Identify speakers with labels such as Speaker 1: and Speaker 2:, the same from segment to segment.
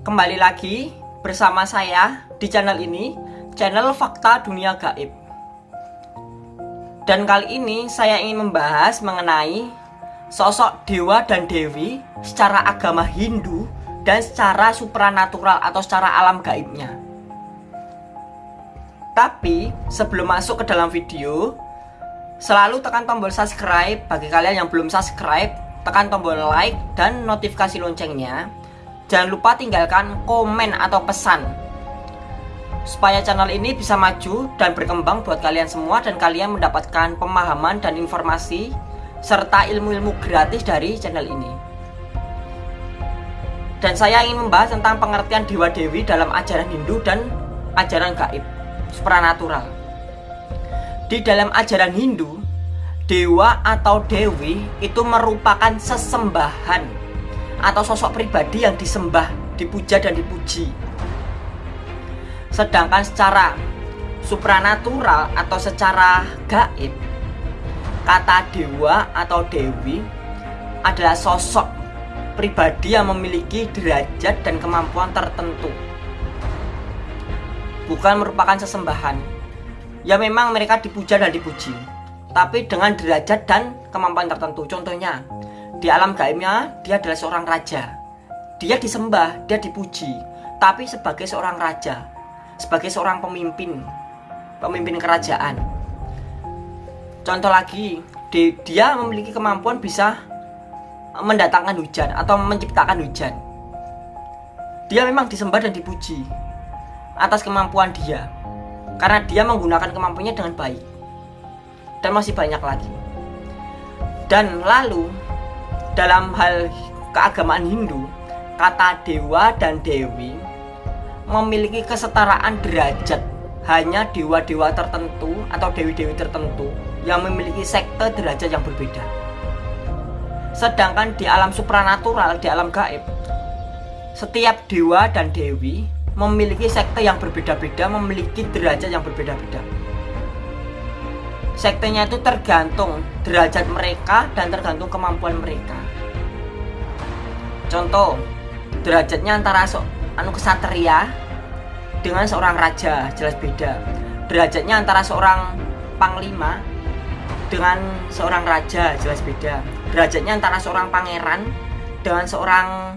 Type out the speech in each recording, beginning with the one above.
Speaker 1: Kembali lagi bersama saya di channel ini, channel Fakta Dunia Gaib. Dan kali ini saya ingin membahas mengenai sosok dewa dan dewi secara agama Hindu dan secara supranatural atau secara alam gaibnya. Tapi sebelum masuk ke dalam video, selalu tekan tombol subscribe bagi kalian yang belum subscribe, tekan tombol like dan notifikasi loncengnya. Jangan lupa tinggalkan komen atau pesan supaya channel ini bisa maju dan berkembang buat kalian semua dan kalian mendapatkan pemahaman dan informasi serta ilmu-ilmu gratis dari channel ini. Dan saya ingin membahas tentang pengertian dewa-dewi dalam ajaran Hindu dan ajaran gaib, supranatural. Di dalam ajaran Hindu, dewa atau dewi itu merupakan sesembahan atau sosok pribadi yang disembah, dipuja dan dipuji. Sedangkan secara supranatural atau secara gaib, kata dewa atau dewi adalah sosok pribadi yang memiliki derajat dan kemampuan tertentu. Bukan merupakan sesembahan. Ya memang mereka dipuja dan dipuji, tapi dengan derajat dan kemampuan tertentu. Contohnya, di alam gaibnya dia adalah seorang raja. Dia disembah, dia dipuji, tapi sebagai seorang raja, sebagai seorang pemimpin, pemimpin kerajaan. Contoh lagi, dia memiliki kemampuan bisa mendatangkan hujan atau menciptakan hujan. Dia memang disembah dan dipuji atas kemampuan dia karena dia menggunakan kemampuannya dengan baik. Dan masih banyak lagi. Dan lalu dalam hal keagamaan Hindu, kata dewa dan dewi memiliki kesetaraan derajat hanya dewa-dewa tertentu atau dewi-dewi tertentu yang memiliki sekte derajat yang berbeda. Sedangkan di alam supranatural, di alam gaib, setiap dewa dan dewi memiliki sekte yang berbeda-beda, memiliki derajat yang berbeda-beda. Sektenya itu tergantung derajat mereka dan tergantung kemampuan mereka. Contoh, derajatnya antara so, anu kesatria dengan seorang raja jelas beda. Derajatnya antara seorang panglima dengan seorang raja jelas beda. Derajatnya antara seorang pangeran dengan seorang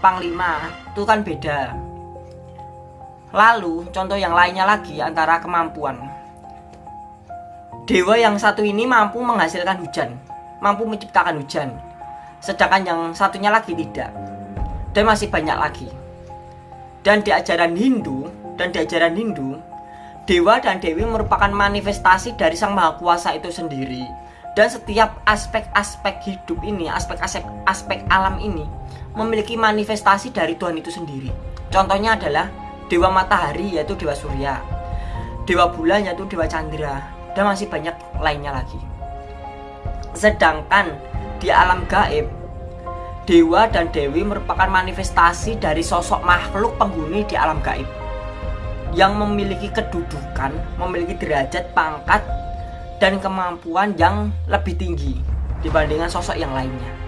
Speaker 1: panglima itu kan beda. Lalu contoh yang lainnya lagi antara kemampuan. Dewa yang satu ini mampu menghasilkan hujan, mampu menciptakan hujan. Sedangkan yang satunya lagi tidak. Dan masih banyak lagi. Dan di ajaran Hindu dan di ajaran Hindu, dewa dan dewi merupakan manifestasi dari Sang Maha Kuasa itu sendiri. Dan setiap aspek-aspek hidup ini, aspek-aspek aspek alam ini memiliki manifestasi dari Tuhan itu sendiri. Contohnya adalah dewa matahari yaitu dewa surya, dewa bulan yaitu dewa chandra, dan masih banyak lainnya lagi. Sedangkan di alam gaib, dewa dan dewi merupakan manifestasi dari sosok makhluk penghuni di alam gaib yang memiliki kedudukan, memiliki derajat, pangkat, dan kemampuan yang lebih tinggi dibandingkan sosok yang lainnya.